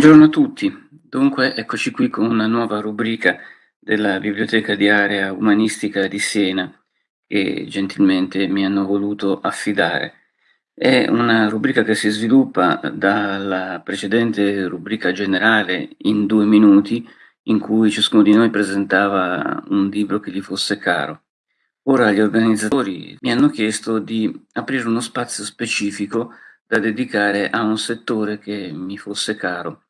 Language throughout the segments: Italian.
Buongiorno a tutti, dunque eccoci qui con una nuova rubrica della Biblioteca di Area Umanistica di Siena che gentilmente mi hanno voluto affidare. È una rubrica che si sviluppa dalla precedente rubrica generale in due minuti in cui ciascuno di noi presentava un libro che gli fosse caro. Ora gli organizzatori mi hanno chiesto di aprire uno spazio specifico da dedicare a un settore che mi fosse caro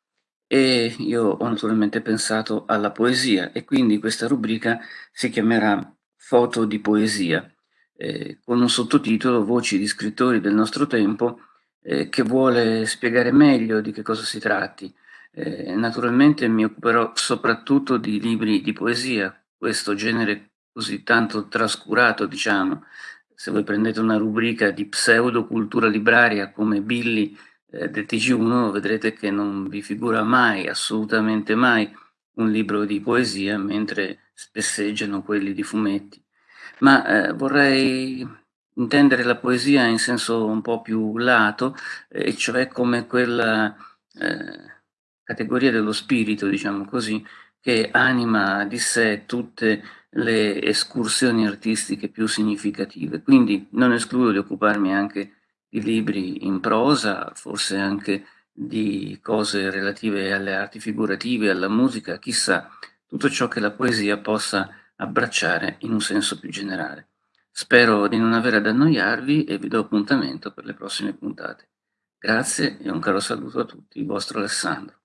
e io ho naturalmente pensato alla poesia e quindi questa rubrica si chiamerà Foto di poesia, eh, con un sottotitolo Voci di scrittori del nostro tempo eh, che vuole spiegare meglio di che cosa si tratti. Eh, naturalmente mi occuperò soprattutto di libri di poesia, questo genere così tanto trascurato, diciamo, se voi prendete una rubrica di pseudo cultura libraria come Billy eh, del TG1 vedrete che non vi figura mai, assolutamente mai, un libro di poesia mentre spesseggiano quelli di fumetti. Ma eh, vorrei intendere la poesia in senso un po' più lato, e eh, cioè come quella eh, categoria dello spirito, diciamo così, che anima di sé tutte le escursioni artistiche più significative. Quindi non escludo di occuparmi anche di libri in prosa, forse anche di cose relative alle arti figurative, alla musica, chissà, tutto ciò che la poesia possa abbracciare in un senso più generale. Spero di non avere ad annoiarvi e vi do appuntamento per le prossime puntate. Grazie e un caro saluto a tutti, il vostro Alessandro.